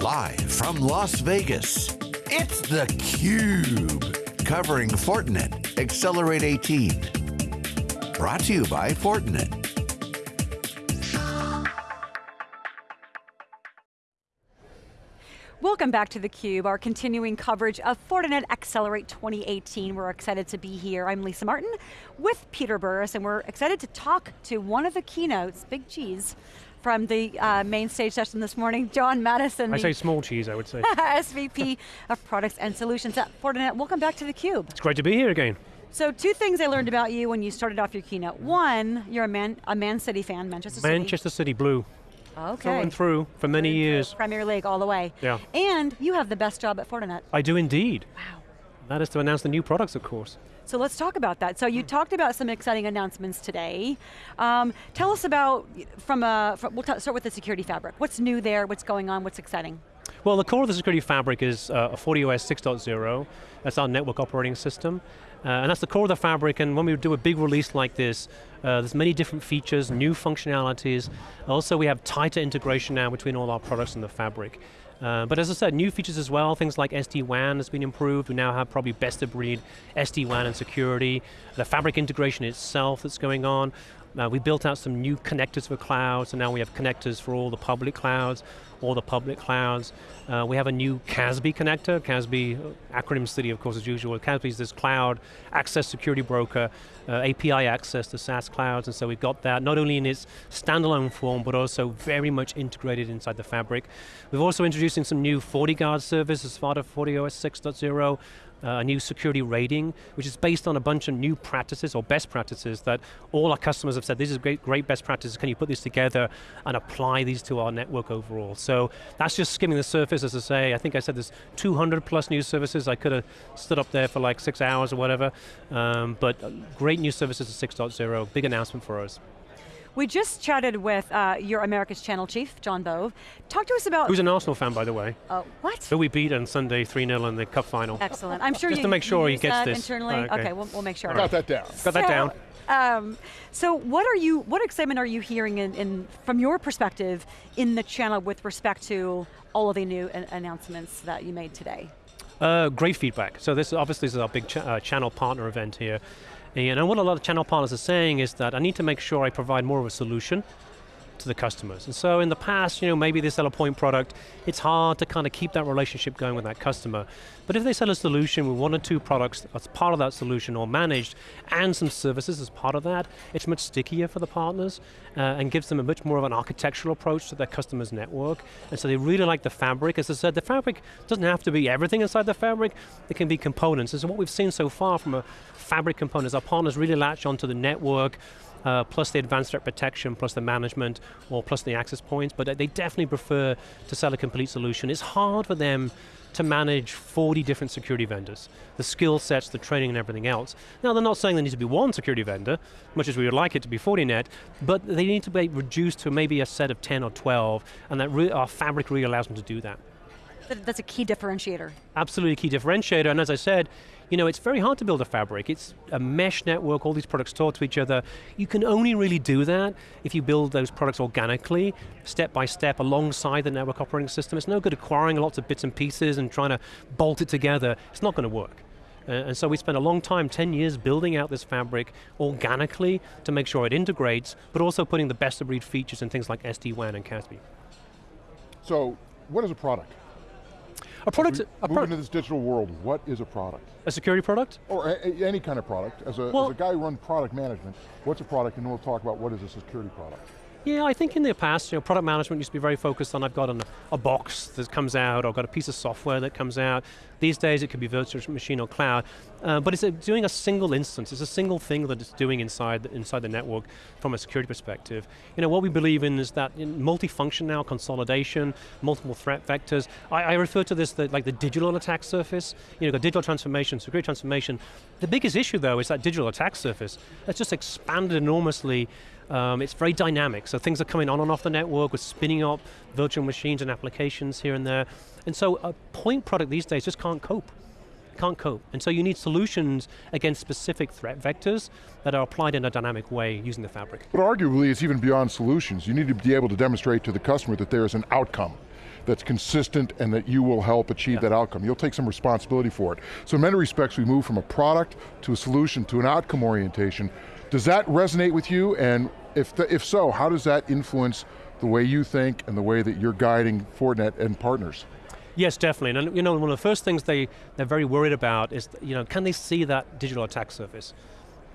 Live from Las Vegas, it's theCUBE. Covering Fortinet Accelerate 18. Brought to you by Fortinet. Welcome back to theCUBE, our continuing coverage of Fortinet Accelerate 2018. We're excited to be here. I'm Lisa Martin with Peter Burris, and we're excited to talk to one of the keynotes, Big Cheese, from the uh, main stage session this morning, John Maddison. I say small cheese, I would say. SVP of Products and Solutions at Fortinet. Welcome back to theCUBE. It's great to be here again. So two things I learned about you when you started off your keynote. One, you're a Man, a Man City fan, Manchester City. Manchester City Blue. Okay. Through and through for many years. Premier League all the way. Yeah. And you have the best job at Fortinet. I do indeed. Wow. That is to announce the new products, of course. So let's talk about that. So you talked about some exciting announcements today. Um, tell us about, from a, from, we'll start with the security fabric. What's new there, what's going on, what's exciting? Well, the core of the security fabric is uh, FortiOS 6.0. That's our network operating system. Uh, and that's the core of the fabric, and when we do a big release like this, uh, there's many different features, new functionalities. Also, we have tighter integration now between all our products and the fabric. Uh, but as I said, new features as well, things like SD-WAN has been improved. We now have probably best of breed SD-WAN and security. The fabric integration itself that's going on. Uh, we built out some new connectors for clouds, and now we have connectors for all the public clouds, all the public clouds. Uh, we have a new CASB connector, CASB, uh, acronym city of course as usual. CASB is this cloud access security broker, uh, API access to SaaS clouds, and so we've got that not only in its standalone form, but also very much integrated inside the fabric. We're also introducing some new FortiGuard service as part of FortiOS 6.0, uh, a new security rating, which is based on a bunch of new practices or best practices that all our customers have said, this is great, great best practices, can you put this together and apply these to our network overall? So that's just skimming the surface, as I say. I think I said there's 200 plus new services. I could have stood up there for like six hours or whatever, um, but great new services at 6.0, big announcement for us. We just chatted with uh, your America's Channel Chief, Jon Bove. Talk to us about- Who's an Arsenal fan, by the way. Uh, what? Who we beat on Sunday 3-0 in the cup final. Excellent. I'm sure Just you, to make sure he gets this. internally. Oh, okay. okay, we'll, we'll, make sure. I got that down. Got that down. Um, so what are you, what excitement are you hearing in, in, from your perspective in the channel with respect to all of the new announcements that you made today? Uh, great feedback. So this obviously is our big ch uh, channel partner event here. And what a lot of channel partners are saying is that I need to make sure I provide more of a solution to the customers. And so in the past, you know, maybe they sell a point product, it's hard to kind of keep that relationship going with that customer. But if they sell a solution with one or two products as part of that solution or managed, and some services as part of that, it's much stickier for the partners uh, and gives them a much more of an architectural approach to their customer's network. And so they really like the fabric. As I said, the fabric doesn't have to be everything inside the fabric, it can be components. And so what we've seen so far from a fabric components, our partners really latch onto the network, uh, plus the advanced threat protection, plus the management, or plus the access points, but they definitely prefer to sell a complete solution. It's hard for them to manage 40 different security vendors, the skill sets, the training and everything else. Now they're not saying there needs to be one security vendor, much as we would like it to be Fortinet, but they need to be reduced to maybe a set of 10 or 12, and that our fabric really allows them to do that. That's a key differentiator. Absolutely a key differentiator, and as I said, you know, it's very hard to build a fabric. It's a mesh network, all these products talk to each other. You can only really do that if you build those products organically, step by step, alongside the network operating system. It's no good acquiring lots of bits and pieces and trying to bolt it together. It's not going to work. Uh, and so we spent a long time, 10 years, building out this fabric organically to make sure it integrates, but also putting the best of breed features in things like SD-WAN and CASB. So, what is a product? A product, a move into this digital world, what is a product? A security product? Or a, a, any kind of product. As a, well, as a guy who runs product management, what's a product and we'll talk about what is a security product. Yeah, I think in the past, you know, product management used to be very focused on I've got an, a box that comes out, or I've got a piece of software that comes out. These days it could be virtual machine or cloud, uh, but it's a, doing a single instance. It's a single thing that it's doing inside the, inside the network from a security perspective. You know, what we believe in is that multi-function now, consolidation, multiple threat vectors. I, I refer to this the, like the digital attack surface. You know, digital transformation, security transformation. The biggest issue though is that digital attack surface. That's just expanded enormously um, it's very dynamic, so things are coming on and off the network, we're spinning up virtual machines and applications here and there. And so a point product these days just can't cope. Can't cope. And so you need solutions against specific threat vectors that are applied in a dynamic way using the fabric. But arguably it's even beyond solutions. You need to be able to demonstrate to the customer that there is an outcome that's consistent and that you will help achieve yeah. that outcome. You'll take some responsibility for it. So in many respects, we move from a product to a solution to an outcome orientation. Does that resonate with you? And if, the, if so, how does that influence the way you think and the way that you're guiding Fortinet and partners? Yes, definitely. And you know, one of the first things they, they're very worried about is, you know, can they see that digital attack surface?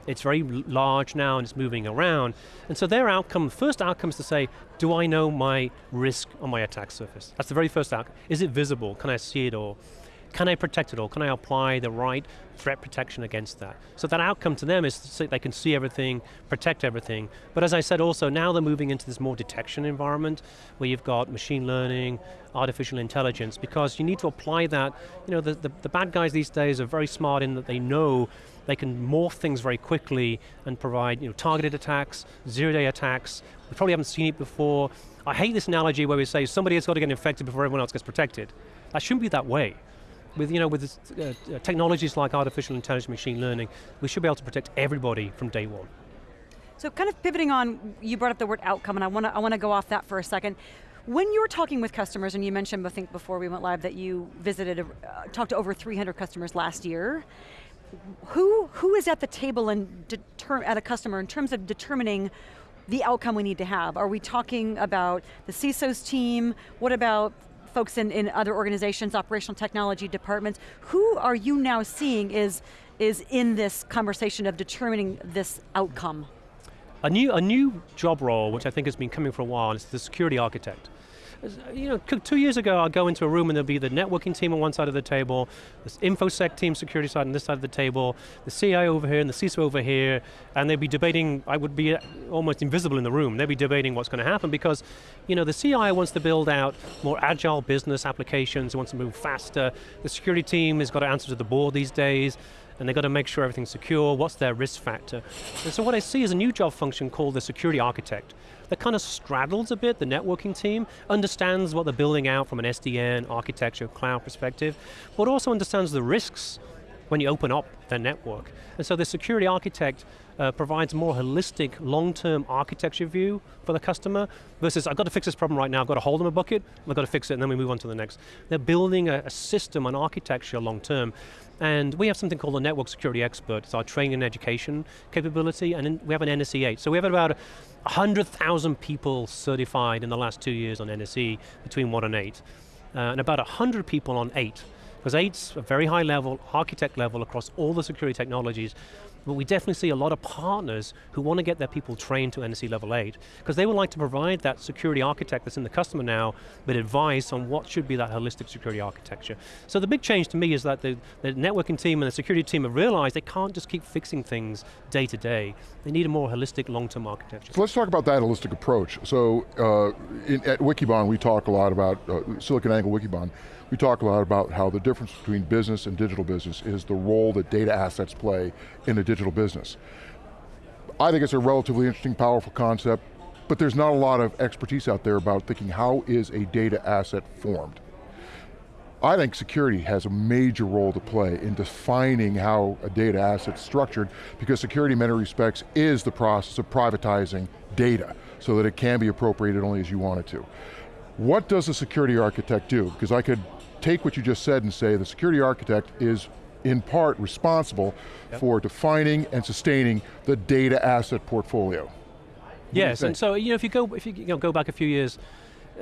It's very large now and it's moving around. And so their outcome, first outcome is to say, do I know my risk on my attack surface? That's the very first outcome. Is it visible? Can I see it all? Can I protect it all? Can I apply the right threat protection against that? So that outcome to them is so they can see everything, protect everything. But as I said also, now they're moving into this more detection environment where you've got machine learning, artificial intelligence, because you need to apply that, you know, the, the, the bad guys these days are very smart in that they know they can morph things very quickly and provide you know, targeted attacks, zero-day attacks. We probably haven't seen it before. I hate this analogy where we say somebody has got to get infected before everyone else gets protected. That shouldn't be that way with, you know, with uh, uh, technologies like artificial intelligence, machine learning, we should be able to protect everybody from day one. So kind of pivoting on, you brought up the word outcome, and I want to I want to go off that for a second. When you're talking with customers, and you mentioned, I think before we went live, that you visited, uh, talked to over 300 customers last year, who, who is at the table and at a customer in terms of determining the outcome we need to have? Are we talking about the CISO's team? What about folks in, in other organizations, operational technology departments, who are you now seeing is, is in this conversation of determining this outcome? A new, a new job role, which I think has been coming for a while, is the security architect Uh, you know, two years ago I'd go into a room and there'd be the networking team on one side of the table, the InfoSec team, security side on this side of the table, the CIO over here and the CISO over here, and they'd be debating, I would be uh, almost invisible in the room, they'd be debating what's going to happen because, you know, the CIO wants to build out more agile business applications, wants to move faster, the security team has got to answer to the board these days, and they've got to make sure everything's secure, what's their risk factor. And so what I see is a new job function called the security architect that kind of straddles a bit the networking team, understands what they're building out from an SDN, architecture, cloud perspective, but also understands the risks when you open up their network. And so the security architect uh, provides more holistic, long-term architecture view for the customer versus I've got to fix this problem right now, I've got to hold them a bucket, I've got to fix it and then we move on to the next. They're building a, a system, an architecture long-term and we have something called a network security expert. It's our training and education capability and we have an NSE 8. So we have about 100,000 people certified in the last two years on NSE between one and eight. Uh, and about 100 people on eight. Because eight's a very high level, architect level across all the security technologies, but we definitely see a lot of partners who want to get their people trained to NSE level 8, because they would like to provide that security architect that's in the customer now with advice on what should be that holistic security architecture. So the big change to me is that the, the networking team and the security team have realized they can't just keep fixing things day to day. They need a more holistic, long-term architecture. So let's talk about that holistic approach. So uh, in, at Wikibon, we talk a lot about uh, SiliconANGLE Wikibon we talk a lot about how the difference between business and digital business is the role that data assets play in a digital business. I think it's a relatively interesting, powerful concept, but there's not a lot of expertise out there about thinking how is a data asset formed. I think security has a major role to play in defining how a data asset's structured because security in many respects is the process of privatizing data so that it can be appropriated only as you want it to. What does a security architect do? Because I could take what you just said and say the security architect is in part responsible yep. for defining and sustaining the data asset portfolio. Yes, and so you know, if you go if you, you know, go back a few years,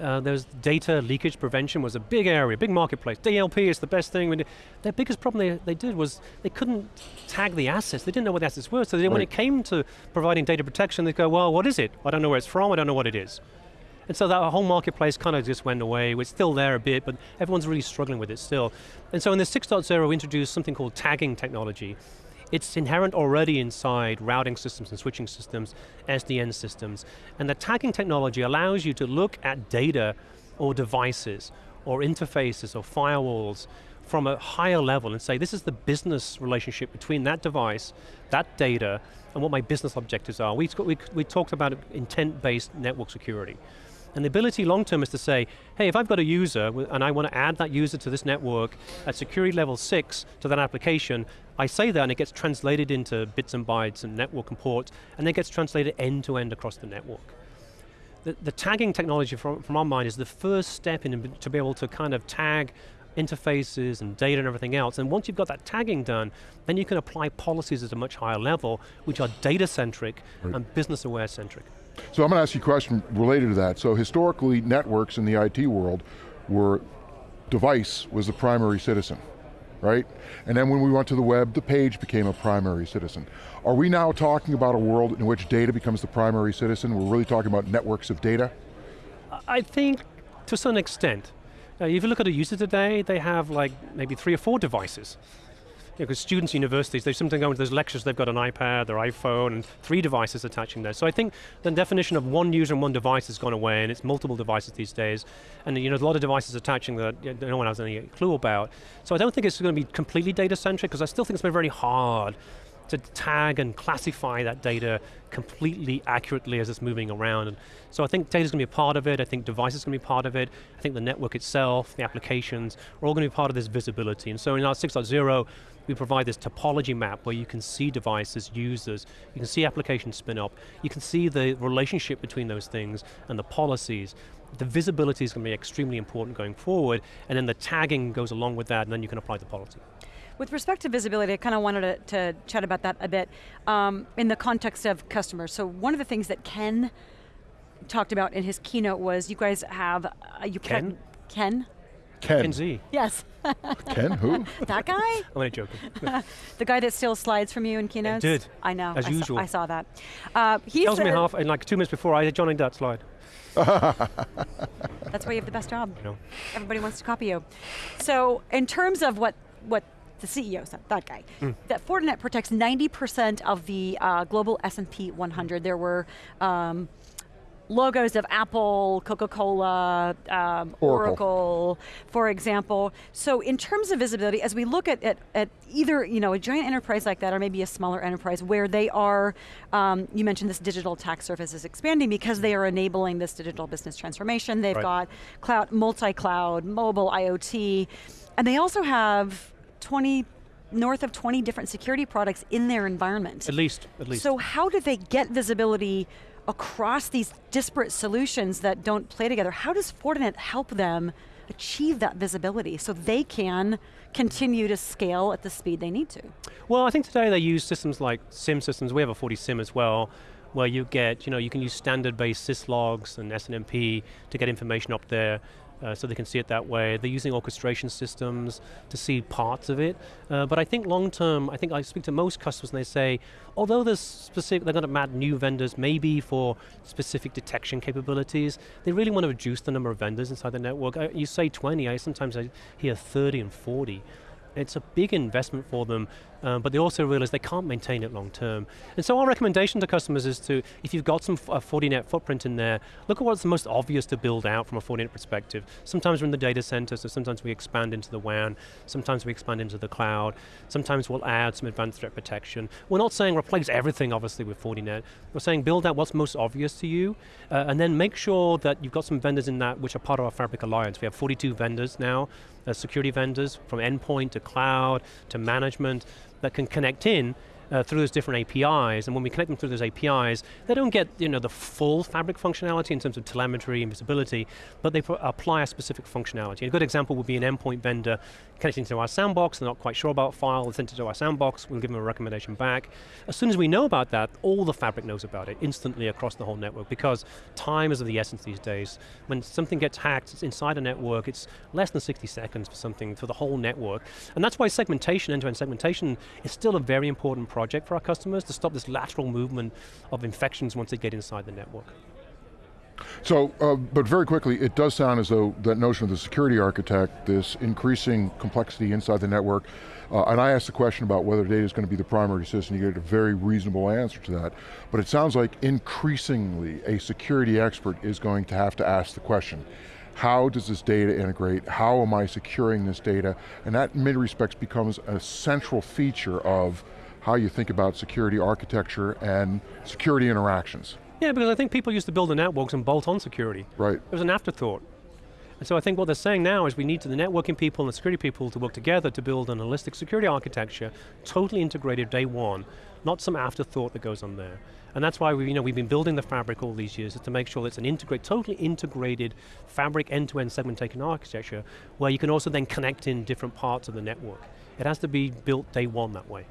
uh, there's data leakage prevention was a big area, big marketplace. DLP is the best thing. Their biggest problem they, they did was they couldn't tag the assets. They didn't know what the assets were. So right. when it came to providing data protection, they go, well, what is it? I don't know where it's from. I don't know what it is. And so that whole marketplace kind of just went away. It's still there a bit, but everyone's really struggling with it still. And so in the 6.0, we introduced something called tagging technology. It's inherent already inside routing systems and switching systems, SDN systems. And the tagging technology allows you to look at data or devices or interfaces or firewalls from a higher level and say, this is the business relationship between that device, that data, and what my business objectives are. We, we, we talked about intent-based network security. And the ability long term is to say, hey, if I've got a user and I want to add that user to this network at security level six to that application, I say that and it gets translated into bits and bytes and network and ports, and then gets translated end to end across the network. the, the tagging technology from, from our mind is the first step in to be able to kind of tag interfaces and data and everything else. And once you've got that tagging done, then you can apply policies at a much higher level, which are data-centric right. and business-aware centric. So I'm going to ask you a question related to that. So historically, networks in the IT world were, device was the primary citizen right? And then when we went to the web, the page became a primary citizen. Are we now talking about a world in which data becomes the primary citizen? We're really talking about networks of data? I think to some extent. Uh, if you look at a user today, they have like maybe three or four devices because students, universities, they sometimes go into those lectures, they've got an iPad, their iPhone, and three devices attaching there. So I think the definition of one user and one device has gone away, and it's multiple devices these days. And you know, there's a lot of devices attaching that no one has any clue about. So I don't think it's going to be completely data-centric, because I still think it's been very hard to tag and classify that data completely accurately as it's moving around. And so I think data is going to be a part of it, I think devices are going to be part of it, I think the network itself, the applications, are all going to be part of this visibility. And so in our 6.0, we provide this topology map where you can see devices, users, you can see applications spin up, you can see the relationship between those things and the policies. The visibility is going to be extremely important going forward, and then the tagging goes along with that, and then you can apply the policy. With respect to visibility, I kind of wanted to, to, chat about that a bit um, in the context of customers. So one of the things that Ken talked about in his keynote was you guys have, uh, you Ken? Ken? Ken. Ken Xie. Yes. Ken, who? that guy? I'm only joking. the guy that steals slides from you in keynotes? I did. I know. As I usual. Saw, I saw that. Uh, he tells me half, in like two minutes before, I joined that slide. That's why you have the best job. know. Everybody wants to copy you. So in terms of what, what the CEO said, that guy, mm. that Fortinet protects 90% of the uh, global S&P 100. There were um, logos of Apple, Coca-Cola, um, Oracle. Oracle. for example. So in terms of visibility, as we look at, at, at, either you know, a giant enterprise like that or maybe a smaller enterprise where they are, um, you mentioned this digital attack surface is expanding because they are enabling this digital business transformation. They've right. got cloud, multi-cloud, mobile, IoT, and they also have 20 north of 20 different security products in their environment. At least, at least. So how do they get visibility across these disparate solutions that don't play together, how does Fortinet help them achieve that visibility so they can continue to scale at the speed they need to? Well, I think today they use systems like SIEM systems, we have a FortiSIEM as well, where you get, you know, you can use standard-based syslogs and SNMP to get information up there uh, so they can see it that way. They're using orchestration systems to see parts of it. Uh, but I think long term, I think I speak to most customers and they say, although there's specific, they're going to add new vendors maybe for specific detection capabilities, they really want to reduce the number of vendors inside the network. Uh, you say 20, I sometimes I hear 30 and 40. It's a big investment for them, um, but they also realize they can't maintain it long term. And so our recommendation to customers is to, if you've got some uh, Fortinet footprint in there, look at what's the most obvious to build out from a Fortinet perspective. Sometimes we're in the data center, so sometimes we expand into the WAN, sometimes we expand into the cloud, sometimes we'll add some advanced threat protection. We're not saying replace everything, obviously, with Fortinet. We're saying build out what's most obvious to you, uh, and then make sure that you've got some vendors in that which are part of our Fabric Alliance. We have 42 vendors now, uh, security vendors, from endpoint to cloud to management, that can connect in uh, through those different APIs, and when we connect them through those APIs, they don't get you know, the full fabric functionality in terms of telemetry and visibility, but they apply a specific functionality. A good example would be an endpoint vendor connecting to our sandbox, they're not quite sure about file, they send it to our sandbox, we'll give them a recommendation back. As soon as we know about that, all the fabric knows about it instantly across the whole network because time is of the essence these days. When something gets hacked, it's inside a network, it's less than 60 seconds for something, for the whole network. And that's why segmentation, end-to-end -end segmentation, is still a very important project for our customers to stop this lateral movement of infections once they get inside the network. So, uh, but very quickly, it does sound as though that notion of the security architect, this increasing complexity inside the network, uh, and I asked the question about whether data is going to be the primary system, you get a very reasonable answer to that, but it sounds like increasingly a security expert is going to have to ask the question, how does this data integrate? How am I securing this data? And that in many respects becomes a central feature of how you think about security architecture and security interactions. Yeah, because I think people used to build the networks and bolt on security. Right. It was an afterthought. And so I think what they're saying now is we need to, the networking people and the security people to work together to build an holistic security architecture, totally integrated day one, not some afterthought that goes on there. And that's why we, you know, we've been building the fabric all these years, is to make sure it's an integrate, totally integrated fabric end-to-end segment segmentation architecture, where you can also then connect in different parts of the network. It has to be built day one that way.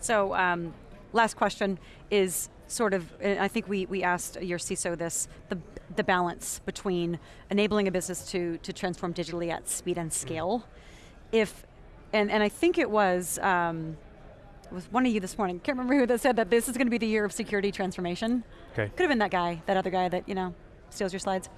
So, um, last question is sort of, I think we, we asked your CISO this, the, the balance between enabling a business to, to transform digitally at speed and scale. Mm. If, and, and I think it was, um, it was one of you this morning, can't remember who that said that this is going to be the year of security transformation. Okay. Could have been that guy, that other guy that, you know, steals your slides.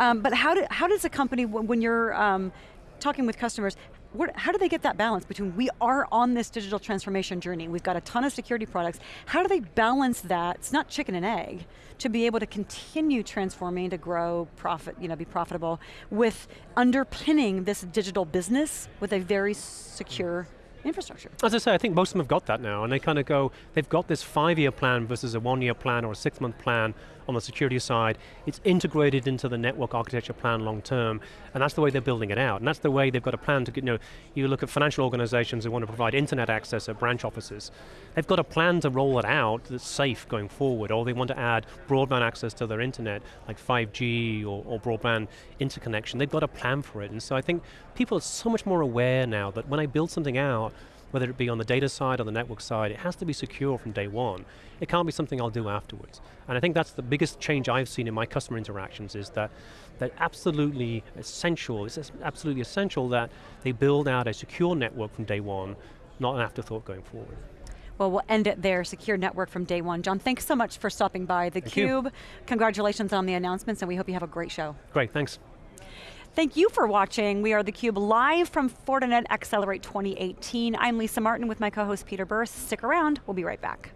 Um, but how, do, how does a company, when you're um, talking with customers, what, how do they get that balance between we are on this digital transformation journey, we've got a ton of security products, how do they balance that, it's not chicken and egg, to be able to continue transforming, to grow, profit, you know, be profitable, with underpinning this digital business with a very secure infrastructure. As I say, I think most of them have got that now, and they kind of go, they've got this five-year plan versus a one-year plan or a six-month plan on the security side. It's integrated into the network architecture plan long term, and that's the way they're building it out. And that's the way they've got a plan to, you know, you look at financial organizations who want to provide internet access at branch offices. They've got a plan to roll it out that's safe going forward, or they want to add broadband access to their internet, like 5G or, or broadband interconnection. They've got a plan for it, and so I think people are so much more aware now that when I build something out, whether it be on the data side or the network side, it has to be secure from day one. It can't be something I'll do afterwards. And I think that's the biggest change I've seen in my customer interactions is that that absolutely essential, it's absolutely essential that they build out a secure network from day one, not an afterthought going forward. Well, we'll end it there, secure network from day one. John, thanks so much for stopping by theCUBE. Congratulations on the announcements and we hope you have a great show. Great, thanks. Thank you for watching. We are theCUBE live from Fortinet Accelerate 2018. I'm Lisa Martin with my co-host Peter Burris. Stick around, we'll be right back.